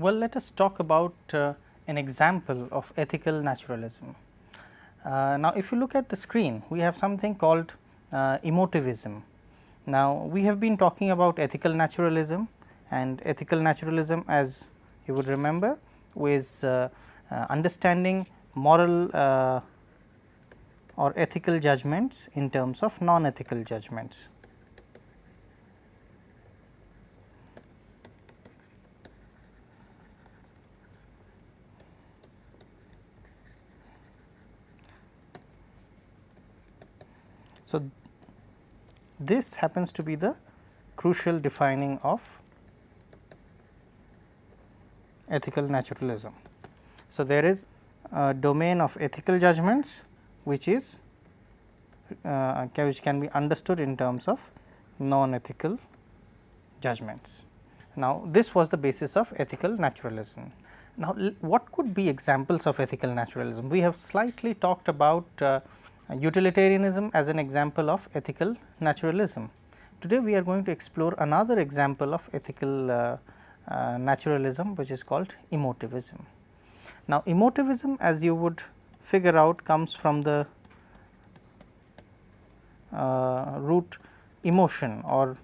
Well, let us talk about uh, an example of ethical naturalism. Uh, now, if you look at the screen, we have something called uh, emotivism. Now, we have been talking about ethical naturalism and ethical naturalism as you would remember was uh, uh, understanding moral uh, or ethical judgments in terms of non-ethical judgments. So, this happens to be the crucial defining of ethical naturalism. So, there is a domain of ethical judgments which is uh, which can be understood in terms of non ethical judgments. Now, this was the basis of ethical naturalism. Now, what could be examples of ethical naturalism? We have slightly talked about uh, utilitarianism as an example of ethical naturalism. Today, we are going to explore another example of ethical uh, uh, naturalism which is called emotivism. Now, emotivism as you would figure out comes from the uh, root emotion or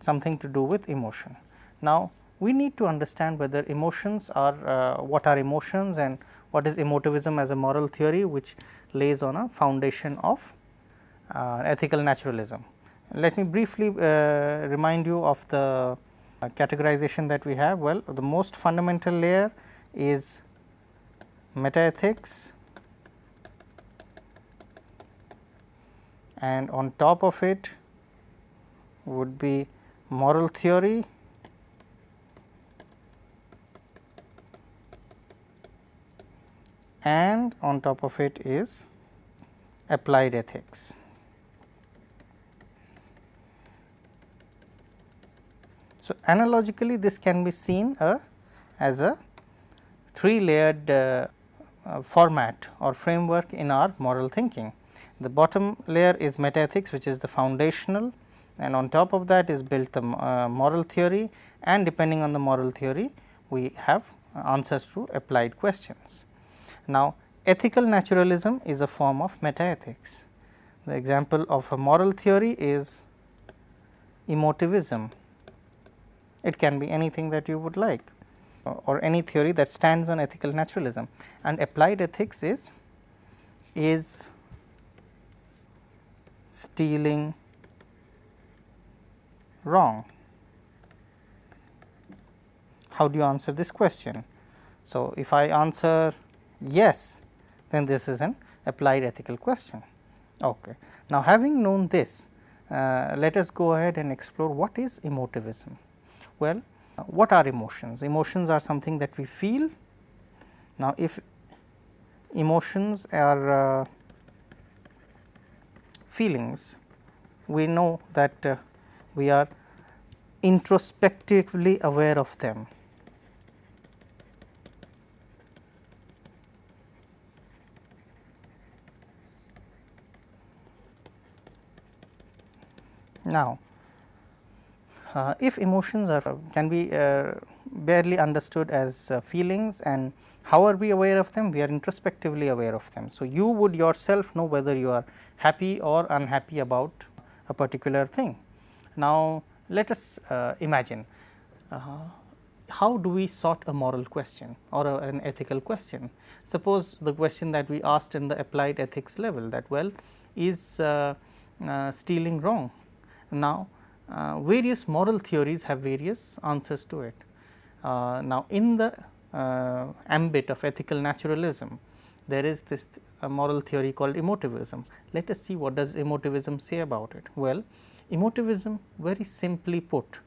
something to do with emotion. Now, we need to understand whether emotions are uh, what are emotions and what is emotivism as a moral theory which lays on a foundation of uh, ethical naturalism. Let me briefly uh, remind you of the uh, categorization that we have. Well, the most fundamental layer is metaethics and on top of it would be moral theory and on top of it is applied ethics. So, analogically this can be seen uh, as a three layered uh, uh, format or framework in our moral thinking. The bottom layer is metaethics which is the foundational and on top of that is built the uh, moral theory and depending on the moral theory we have answers to applied questions. Now, ethical naturalism is a form of metaethics. The example of a moral theory is emotivism. It can be anything that you would like or any theory that stands on ethical naturalism and applied ethics is is stealing wrong. How do you answer this question? So, if I answer yes, then this is an applied ethical question. Okay. Now, having known this, uh, let us go ahead and explore what is emotivism. Well, uh, what are emotions? Emotions are something that we feel. Now, if emotions are uh, feelings, we know that uh, we are introspectively aware of them. Now, uh, if emotions are can be uh, barely understood as uh, feelings and how are we aware of them? We are introspectively aware of them. So, you would yourself know whether you are happy or unhappy about a particular thing. Now, let us uh, imagine uh, how do we sort a moral question or a, an ethical question. Suppose the question that we asked in the applied ethics level that well is uh, stealing wrong now, uh, various moral theories have various answers to it. Uh, now, in the uh, ambit of ethical naturalism, there is this moral theory called emotivism. Let us see what does emotivism say about it. Well, emotivism very simply put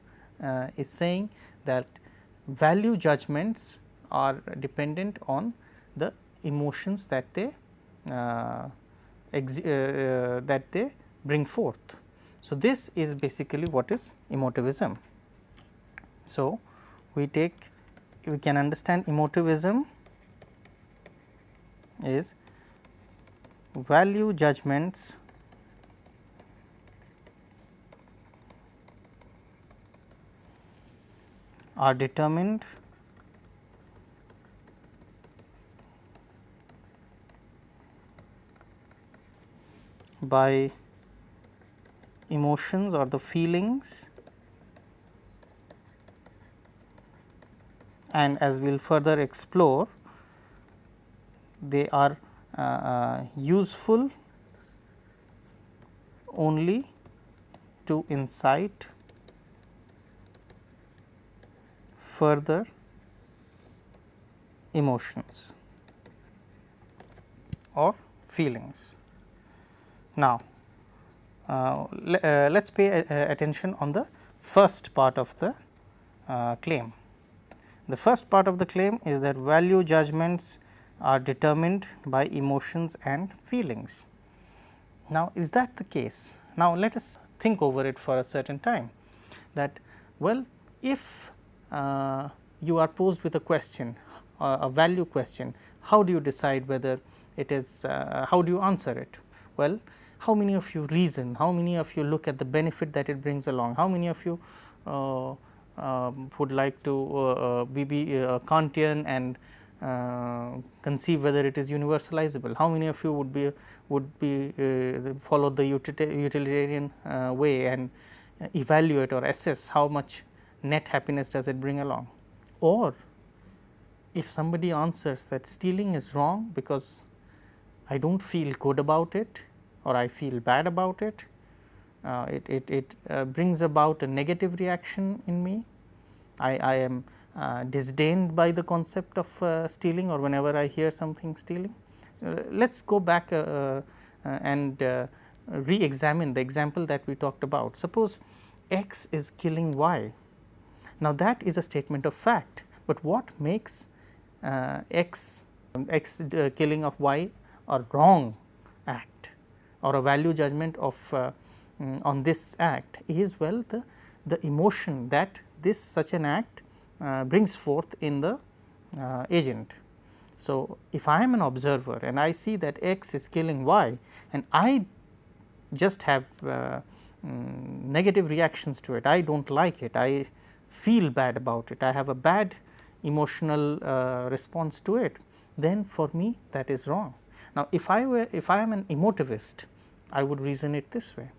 uh, is saying that value judgments are dependent on the emotions that they uh, uh, that they bring forth. So, this is basically what is emotivism. So, we take we can understand emotivism is value judgments are determined by emotions or the feelings and as we will further explore they are uh, uh, useful only to incite further emotions or feelings. Now, let us pay uh, attention on the first part of the uh, claim. The first part of the claim is that value judgments are determined by emotions and feelings. Now, is that the case? Now, let us think over it for a certain time that well if uh, you are posed with a question uh, a value question how do you decide whether it is uh, how do you answer it well how many of you reason how many of you look at the benefit that it brings along how many of you uh, um, would like to uh, uh, be, be Kantian and conceive whether it is universalizable how many of you would be would be uh, follow the utilitarian uh, way and evaluate or assess how much net happiness does it bring along. Or if somebody answers that stealing is wrong because I do not feel good about it or I feel bad about it, uh, it, it, it uh, brings about a negative reaction in me. I, I am uh, disdained by the concept of uh, stealing or whenever I hear something stealing. Uh, let us go back uh, and re-examine the example that we talked about. Suppose x is killing y. Now, that is a statement of fact, but what makes x x killing of y a wrong act or a value judgment of uh, um, on this act is well the, the emotion that this such an act uh, brings forth in the uh, agent. So, if I am an observer and I see that x is killing y and I just have um, negative reactions to it, I do not like it, I feel bad about it, I have a bad emotional uh, response to it, then for me that is wrong. Now, if I were if I am an emotivist, I would reason it this way.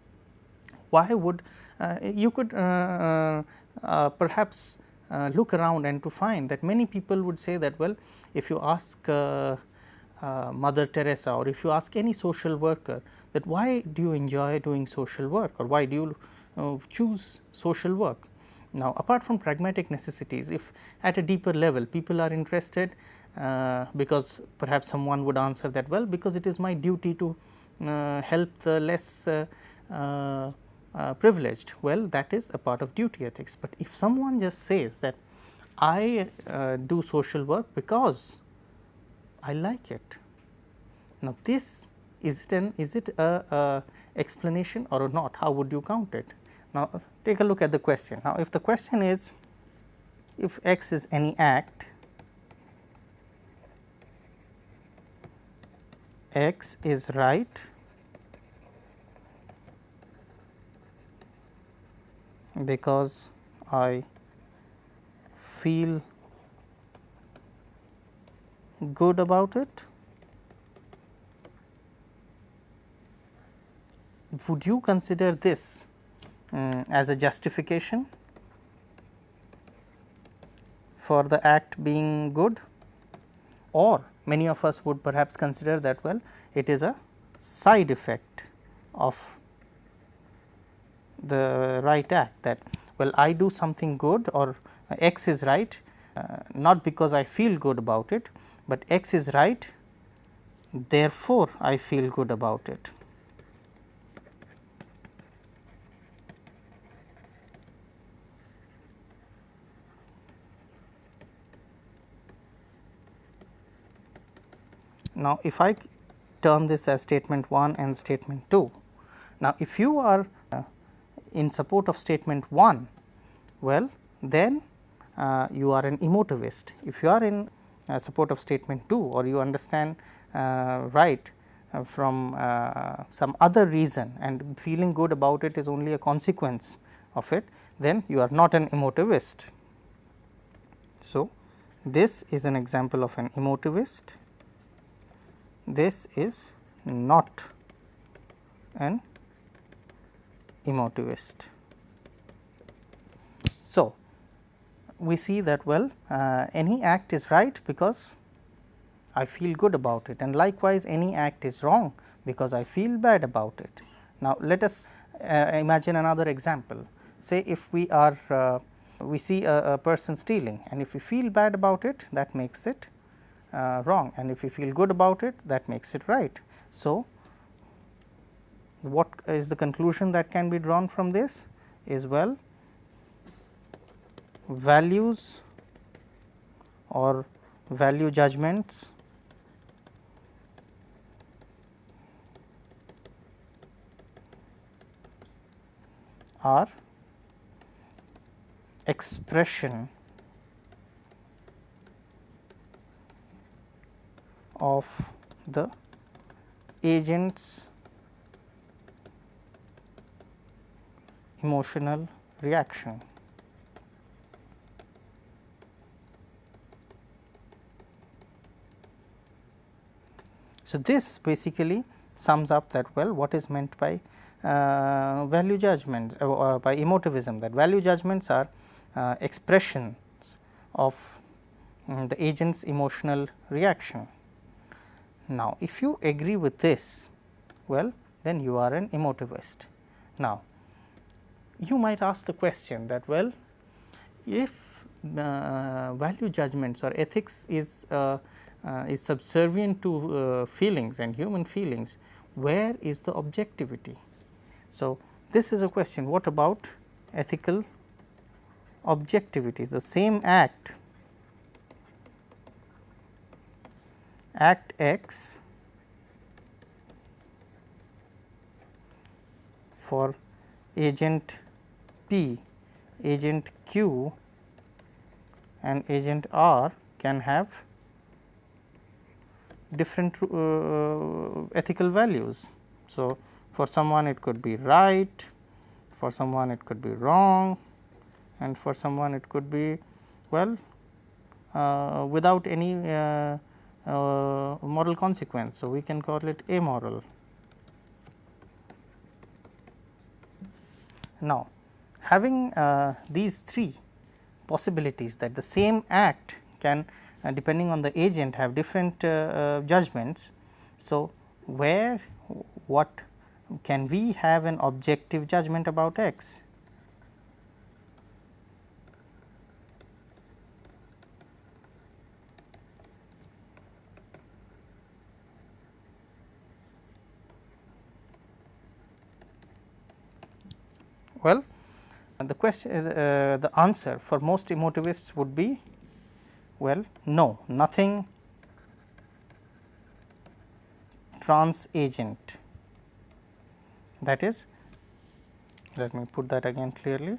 Why would uh, you could uh, uh, uh perhaps uh, look around and to find that many people would say that well, if you ask Mother Teresa or if you ask any social worker that why do you enjoy doing social work or why do you choose social work. Now, apart from pragmatic necessities, if at a deeper level people are interested uh, because perhaps someone would answer that well because it is my duty to Uh, help the less uh, uh, uh, privileged well that is a part of duty ethics, but if someone just says that I do social work because I like it. Now, this is it an is it a, a explanation or not how would you count it? Now, take a look at the question. Now, if the question is if x is any act x is right because I feel good about it. Would you consider this um, as a justification for the act being good or many of us would perhaps consider that well it is a side effect of the right act that well I do something good or x is right uh, not because I feel good about it, but x is right therefore, I feel good about it. Now, if I term this as statement 1 and statement 2. Now, if you are uh, in support of statement 1, well then uh, you are an emotivist. If you are in uh, support of statement 2 or you understand uh, right uh, from uh, some other reason and feeling good about it is only a consequence of it, then you are not an emotivist. So, this is an example of an emotivist this is not an emotivist. So, we see that well uh, any act is right because I feel good about it and likewise any act is wrong because I feel bad about it. Now, let us uh, imagine another example say if we are uh, we see a, a, person stealing and if we feel bad about it that makes it uh, wrong and if we feel good about it that makes it right. So, what is the conclusion that can be drawn from this is well values or value judgments are expression of the agent's emotional reaction. So, this basically sums up that well what is meant by uh, value judgments uh, uh, by emotivism that value judgments are uh, expressions of um, the agent's emotional reaction. Now, if you agree with this well then you are an emotivist. Now, you might ask the question that well if uh, value judgments or ethics is uh, uh, is subservient to uh, feelings and human feelings where is the objectivity? So this is a question. What about ethical objectivity? The same act act x for agent P, agent Q and agent R can have different uh, ethical values. So, for someone it could be right, for someone it could be wrong and for someone it could be well uh, without any uh, uh moral consequence. So, we can call it amoral. Now, having uh, these three possibilities that the same act can uh, depending on the agent have different uh, uh, judgments. So, where what can we have an objective judgment about x? Well, the question uh, the answer for most emotivists would be well no nothing trans agent. That is let me put that again clearly.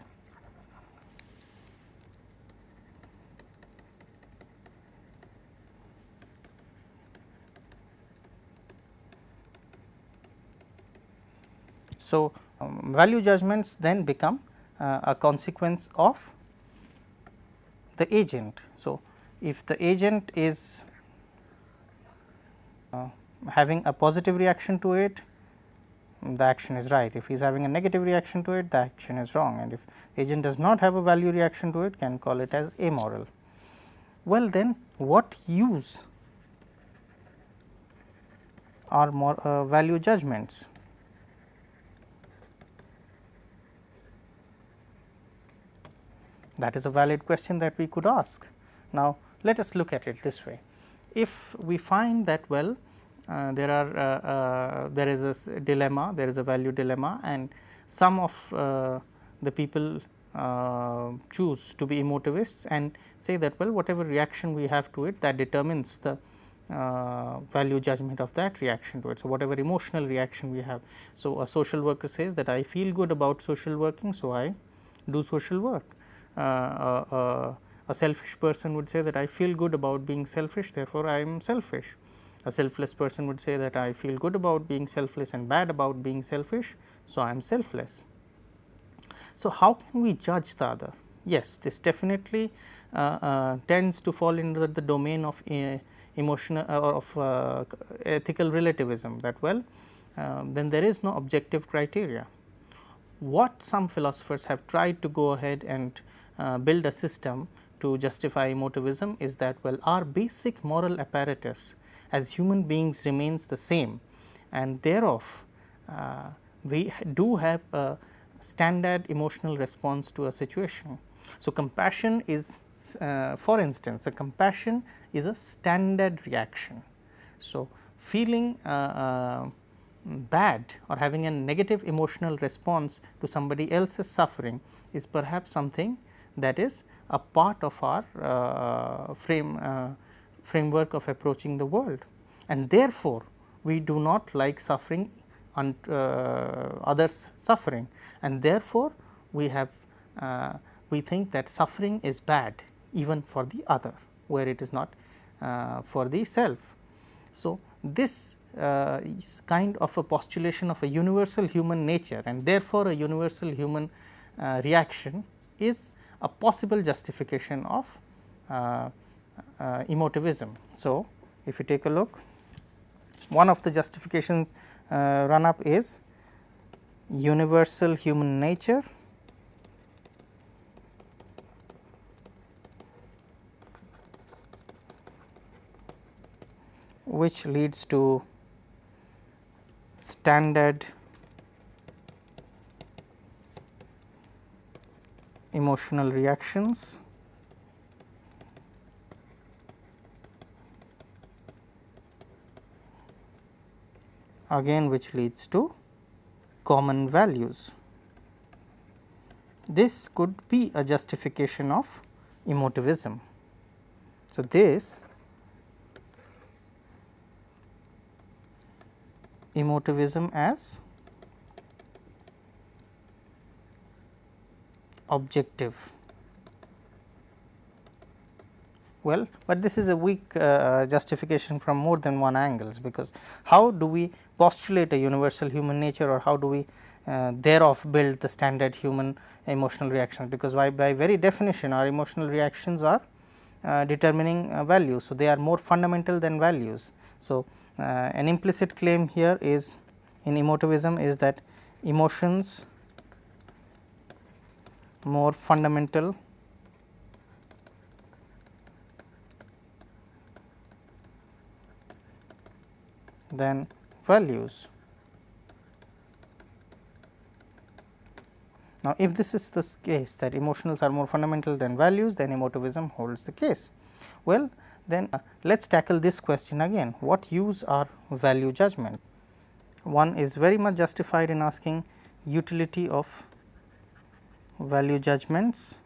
So, um, value judgments then become uh, a consequence of the agent. So, if the agent is uh, having a positive reaction to it, the action is right. If he is having a negative reaction to it, the action is wrong and if agent does not have a value reaction to it, can call it as amoral. Well then, what use are more uh, value judgments? That is a valid question that we could ask. Now, let us look at it this way. If we find that well uh, there are uh, uh, there is a dilemma, there is a value dilemma and some of uh, the people uh, choose to be emotivists and say that well whatever reaction we have to it that determines the uh, value judgment of that reaction to it. So, whatever emotional reaction we have. So, a social worker says that I feel good about social working. So, I do social work. Uh, uh, uh, a selfish person would say that I feel good about being selfish therefore, I am selfish. A selfless person would say that I feel good about being selfless and bad about being selfish. So, I am selfless. So, how can we judge the other? Yes, this definitely uh, uh, tends to fall into the domain of uh, emotional or of ethical relativism that well uh, then there is no objective criteria. What some philosophers have tried to go ahead and uh, build a system to justify emotivism is that well our basic moral apparatus as human beings remains the same and thereof uh, we do have a standard emotional response to a situation. So, compassion is uh, for instance a compassion is a standard reaction. So, feeling uh, uh, bad or having a negative emotional response to somebody else's suffering is perhaps something that is a part of our uh, frame uh, framework of approaching the world. And therefore, we do not like suffering and uh, others suffering. And therefore, we have uh, we think that suffering is bad even for the other where it is not uh, for the self. So, this uh, is kind of a postulation of a universal human nature. And therefore, a universal human uh, reaction is a possible justification of uh, emotivism. So, if you take a look one of the justifications uh, run up is universal human nature which leads to standard emotional reactions again which leads to common values. This could be a justification of emotivism. So, this emotivism as objective well, but this is a weak uh, justification from more than one angles because how do we postulate a universal human nature or how do we uh, thereof build the standard human emotional reactions because by, by very definition our emotional reactions are uh, determining uh, values. So, they are more fundamental than values. So, uh, an implicit claim here is in emotivism is that emotions more fundamental than values. Now, if this is the case that emotionals are more fundamental than values then emotivism holds the case. Well, then uh, let us tackle this question again what use are value judgment? One is very much justified in asking utility of value judgments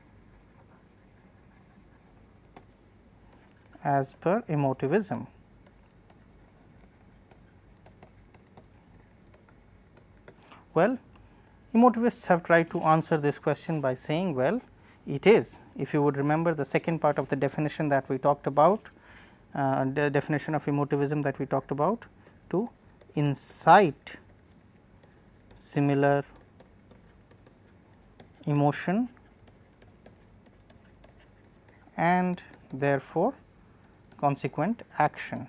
as per emotivism. Well, emotivists have tried to answer this question by saying well it is if you would remember the second part of the definition that we talked about uh, the definition of emotivism that we talked about to incite similar emotion and therefore, consequent action.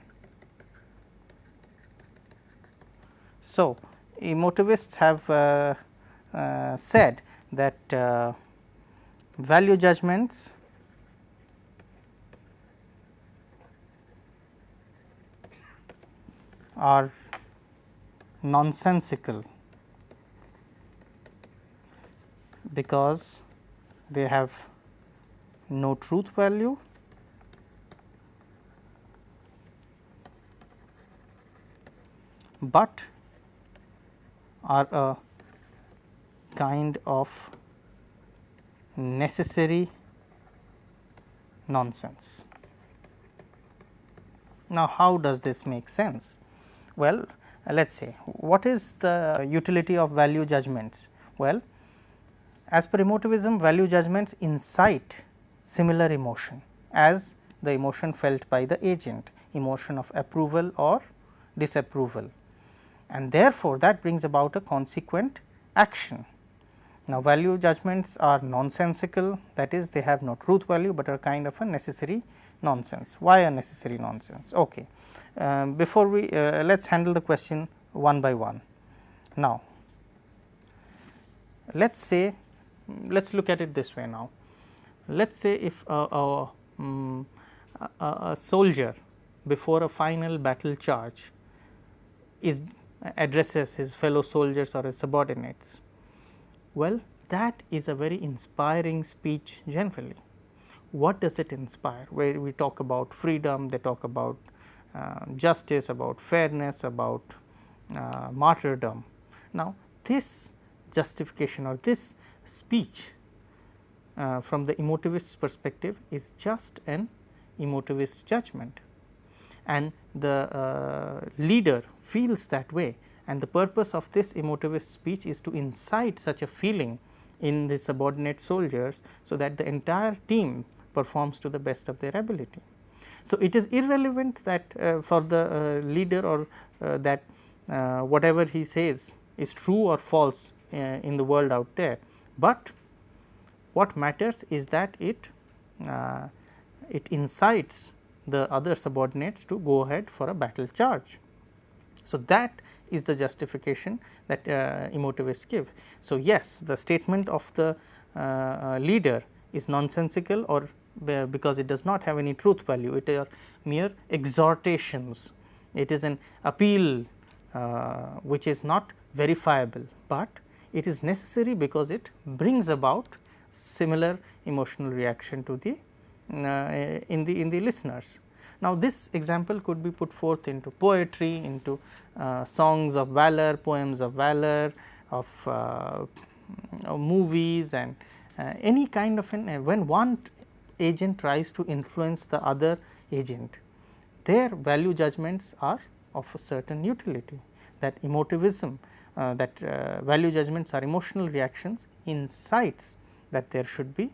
So, emotivists have uh, uh, said that uh, value judgments are nonsensical because they have no truth value but are a kind of necessary nonsense. Now, how does this make sense? Well, let us say what is the utility of value judgments? Well, as per emotivism value judgments incite similar emotion as the emotion felt by the agent emotion of approval or disapproval and therefore, that brings about a consequent action. Now, value judgments are nonsensical that is they have no truth value, but are kind of a necessary nonsense. Why a necessary nonsense? Okay. Um, before we uh, let us handle the question one by one. Now, let us say let us look at it this way now. Let us say if a, a, um, a, a soldier before a final battle charge is addresses his fellow soldiers or his subordinates. Well, that is a very inspiring speech generally. What does it inspire? Where we talk about freedom, they talk about uh, justice, about fairness, about uh, martyrdom. Now, this justification or this speech uh, from the emotivist perspective is just an emotivist judgment. And the uh, leader feels that way. And the purpose of this emotivist speech is to incite such a feeling in the subordinate soldiers, so that the entire team performs to the best of their ability. So, it is irrelevant that uh, for the uh, leader or uh, that uh, whatever he says is true or false uh, in the world out there, but what matters is that it uh, it incites the other subordinates to go ahead for a battle charge. So, that is the justification that uh, emotivists give. So, yes the statement of the uh, uh leader is nonsensical or because it does not have any truth value, it are mere exhortations, it is an appeal uh, which is not verifiable, but it is necessary because it brings about similar emotional reaction to the uh, in the in the listeners. Now, this example could be put forth into poetry, into uh, songs of valor, poems of valor, of uh, movies and uh, any kind of an when one agent tries to influence the other agent, their value judgments are of a certain utility that emotivism that uh, value judgments are emotional reactions incites that there should be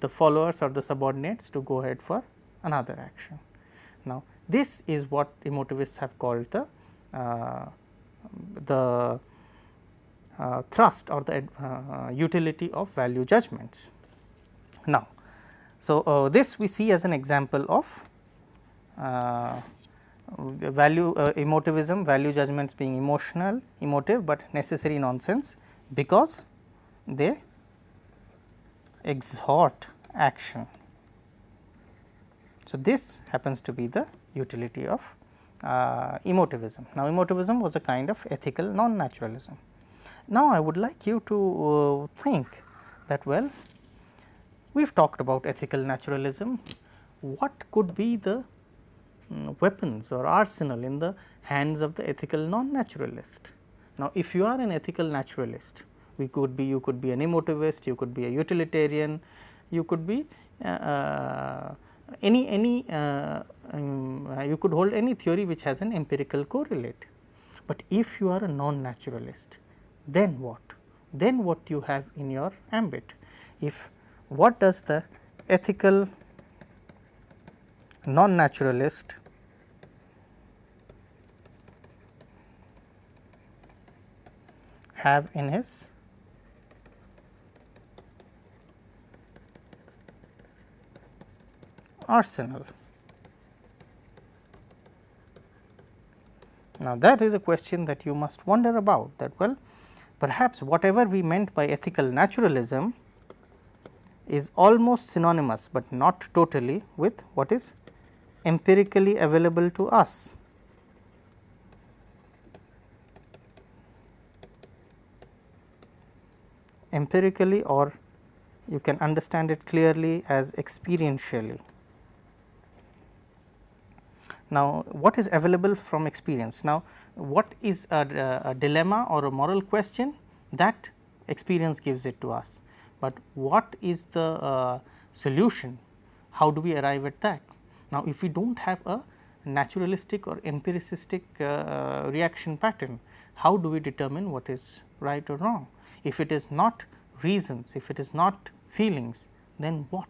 the followers or the subordinates to go ahead for another action. Now, this is what emotivists have called the uh, the uh, thrust or the uh, utility of value judgments. Now, so uh, this we see as an example of uh, value uh, emotivism, value judgments being emotional, emotive, but necessary nonsense because they exhort action. So, this happens to be the utility of uh, emotivism. Now, emotivism was a kind of ethical non-naturalism. Now, I would like you to uh, think that well, we have talked about ethical naturalism, what could be the weapons or arsenal in the hands of the ethical non-naturalist. Now, if you are an ethical naturalist, we could be you could be an emotivist, you could be a utilitarian, you could be uh, uh any any uh, um, you could hold any theory which has an empirical correlate. But if you are a non-naturalist, then what? Then what you have in your ambit? If what does the ethical non-naturalist have in his arsenal. Now, that is a question that you must wonder about that well perhaps whatever we meant by ethical naturalism is almost synonymous, but not totally with what is empirically available to us. empirically or you can understand it clearly as experientially. Now, what is available from experience? Now, what is a, a, dilemma or a moral question that experience gives it to us, but what is the uh, solution? How do we arrive at that? Now, if we do not have a naturalistic or empiricistic uh, reaction pattern, how do we determine what is right or wrong? If it is not reasons, if it is not feelings, then what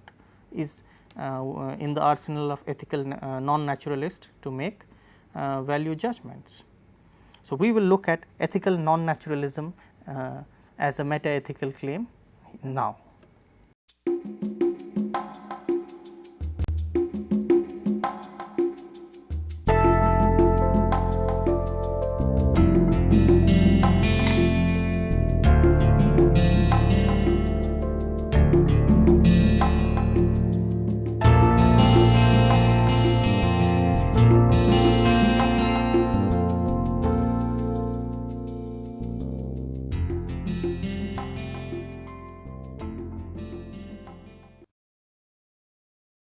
is uh, in the arsenal of ethical uh, non-naturalist to make uh, value judgments. So, we will look at ethical non-naturalism as a meta ethical claim now.